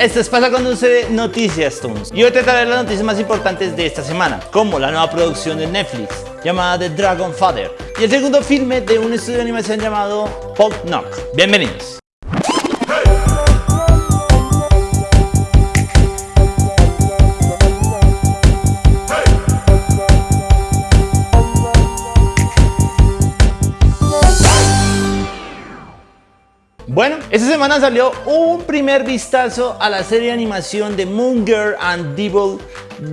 Esto es Pasa cuando sucede Noticias Toons. Y hoy te traeré las noticias más importantes de esta semana, como la nueva producción de Netflix llamada The Dragon Father y el segundo filme de un estudio de animación llamado Pop Knock. Bienvenidos. Bueno, esta semana salió un primer vistazo a la serie de animación de Moon Girl and Devil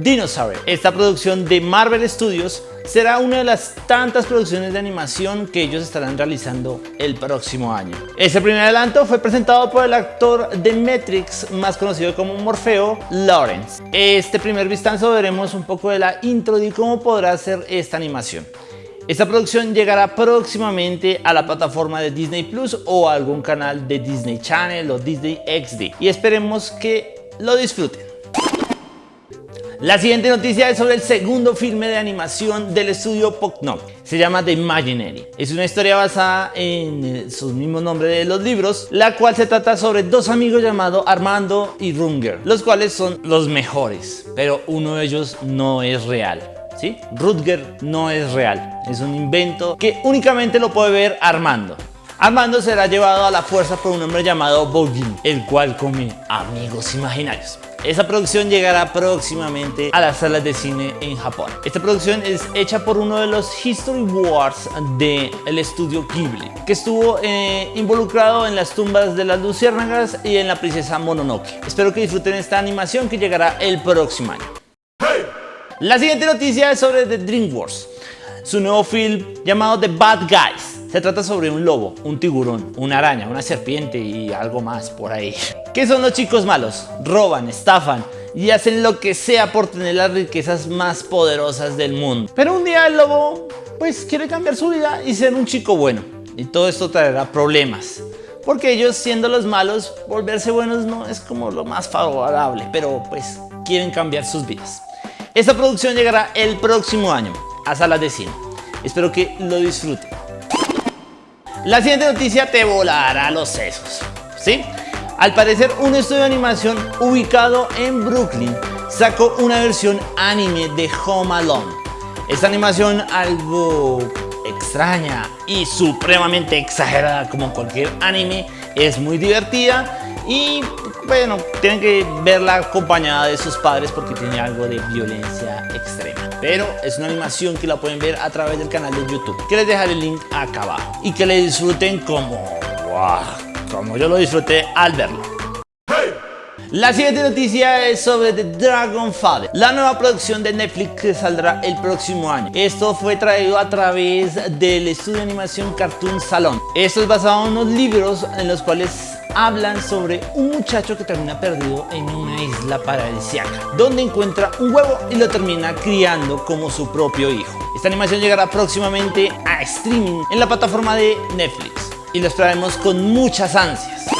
Dinosaur. Esta producción de Marvel Studios será una de las tantas producciones de animación que ellos estarán realizando el próximo año. Este primer adelanto fue presentado por el actor de Matrix, más conocido como Morfeo, Lawrence. Este primer vistazo veremos un poco de la intro de cómo podrá ser esta animación. Esta producción llegará próximamente a la plataforma de Disney Plus o a algún canal de Disney Channel o Disney XD y esperemos que lo disfruten. La siguiente noticia es sobre el segundo filme de animación del estudio Poknok. Se llama The Imaginary. Es una historia basada en su mismo nombre de los libros, la cual se trata sobre dos amigos llamados Armando y Runger, los cuales son los mejores, pero uno de ellos no es real. ¿Sí? Rutger no es real, es un invento que únicamente lo puede ver Armando. Armando será llevado a la fuerza por un hombre llamado Bogin, el cual come amigos imaginarios. Esta producción llegará próximamente a las salas de cine en Japón. Esta producción es hecha por uno de los History Wars del estudio Ghibli, que estuvo eh, involucrado en las tumbas de las luciérnagas y en la princesa Mononoke. Espero que disfruten esta animación que llegará el próximo año. La siguiente noticia es sobre The Wars, su nuevo film llamado The Bad Guys. Se trata sobre un lobo, un tiburón, una araña, una serpiente y algo más por ahí. ¿Qué son los chicos malos? Roban, estafan y hacen lo que sea por tener las riquezas más poderosas del mundo. Pero un día el lobo pues quiere cambiar su vida y ser un chico bueno. Y todo esto traerá problemas. Porque ellos siendo los malos, volverse buenos no es como lo más favorable, pero pues quieren cambiar sus vidas. Esta producción llegará el próximo año a salas de cine. Espero que lo disfruten. La siguiente noticia te volará los sesos. ¿Sí? Al parecer, un estudio de animación ubicado en Brooklyn sacó una versión anime de Home Alone. Esta animación algo extraña y supremamente exagerada como cualquier anime es muy divertida y bueno, tienen que verla acompañada de sus padres porque tiene algo de violencia extrema. Pero es una animación que la pueden ver a través del canal de YouTube, que les dejaré el link acá abajo. Y que le disfruten como, como yo lo disfruté al verlo. La siguiente noticia es sobre The Dragon Father, la nueva producción de Netflix que saldrá el próximo año. Esto fue traído a través del estudio de animación Cartoon Salon. Esto es basado en unos libros en los cuales hablan sobre un muchacho que termina perdido en una isla paradisíaca, donde encuentra un huevo y lo termina criando como su propio hijo. Esta animación llegará próximamente a streaming en la plataforma de Netflix y lo esperaremos con muchas ansias.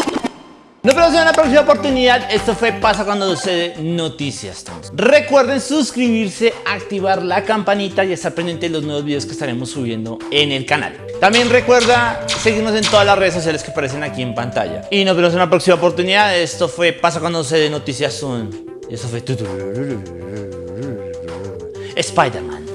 Nos vemos en una próxima oportunidad. Esto fue Pasa cuando sucede Noticias Recuerden suscribirse, activar la campanita y estar pendiente de los nuevos videos que estaremos subiendo en el canal. También recuerda seguirnos en todas las redes sociales que aparecen aquí en pantalla. Y nos vemos en una próxima oportunidad. Esto fue Pasa cuando sucede Noticias Esto fue Spider-Man.